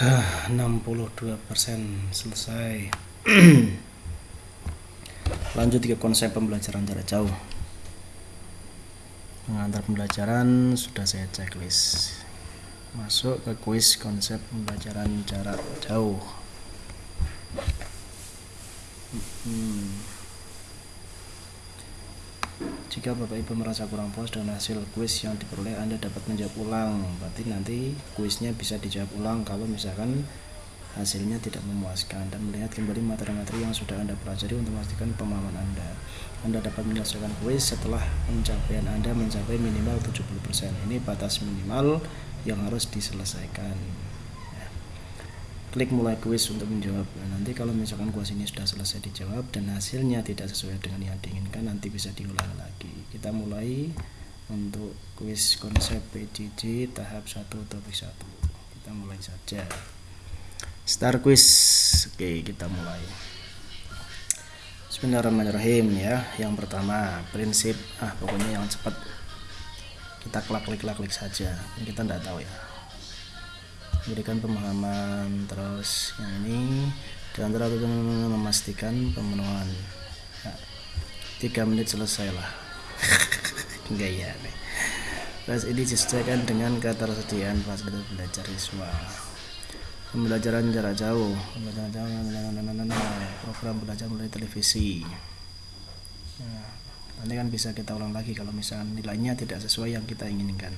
62% selesai. Lanjut ke konsep pembelajaran jarak jauh. Pengantar pembelajaran sudah saya checklist. Masuk ke kuis konsep pembelajaran jarak jauh. Hmm. Jika Bapak Ibu merasa kurang puas dengan hasil kuis yang diperoleh Anda dapat menjawab ulang berarti nanti kuisnya bisa dijawab ulang kalau misalkan hasilnya tidak memuaskan dan melihat kembali materi-materi yang sudah Anda pelajari untuk memastikan pemahaman Anda. Anda dapat menyelesaikan kuis setelah pencapaian Anda mencapai minimal 70%. Ini batas minimal yang harus diselesaikan. Klik mulai kuis untuk menjawab. Nah, nanti kalau misalkan kuis ini sudah selesai dijawab dan hasilnya tidak sesuai dengan yang diinginkan, nanti bisa diulang lagi. Kita mulai untuk kuis konsep PJJ tahap 1 topik 1. Kita mulai saja. Star quiz. Oke, kita mulai. Bismillahirrahmanirrahim ya. Yang pertama, prinsip ah pokoknya yang cepat. Kita klik-klik-klik saja. Ini kita tidak tahu ya. Berikan pemahaman. Terus yang ini dan terlalu memastikan pemenuhan. Ya, tiga menit selesai lah. Enggak ya. Terus ini disesuaikan dengan ketersediaan fasilitas belajar siswa. Pembelajaran jarak jauh. Pembelajaran jauh program belajar melalui televisi. Nah, nanti kan bisa kita ulang lagi kalau misalnya nilainya tidak sesuai yang kita inginkan.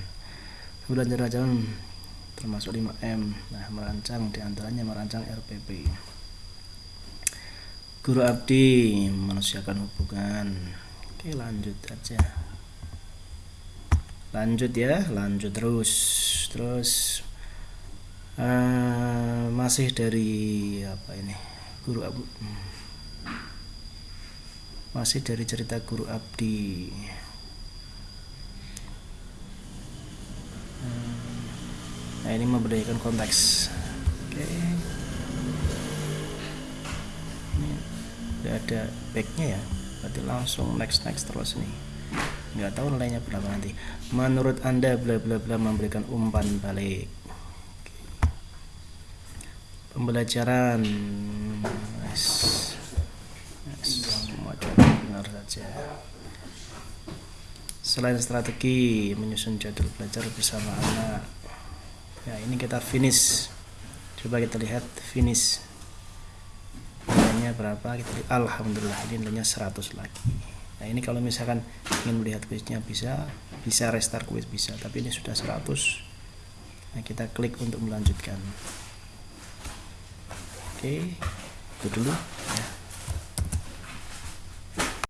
Pembelajaran jarak jauh termasuk 5M nah merancang di antaranya merancang RPP guru abdi manusiakan hubungan. Oke lanjut aja. Lanjut ya lanjut terus terus. Uh, masih dari apa ini? Guru abu masih dari cerita guru abdi nah ini memberdayakan konteks. Oke. Ini udah ada backnya ya? Berarti langsung next next terus nih. Nggak tahu nilainya berapa nanti. Menurut anda bla bla bla memberikan umpan balik. Pembelajaran. Yes. semua benar saja. Selain strategi menyusun jadwal belajar bersama anak ya ini kita finish. Coba kita lihat finish. Nilainya berapa? Kita lihat. Alhamdulillah ini nilainya 100 lagi. Nah ini kalau misalkan ingin melihat kuisnya bisa bisa restart kuis bisa tapi ini sudah 100 nah kita klik untuk melanjutkan. Oke itu dulu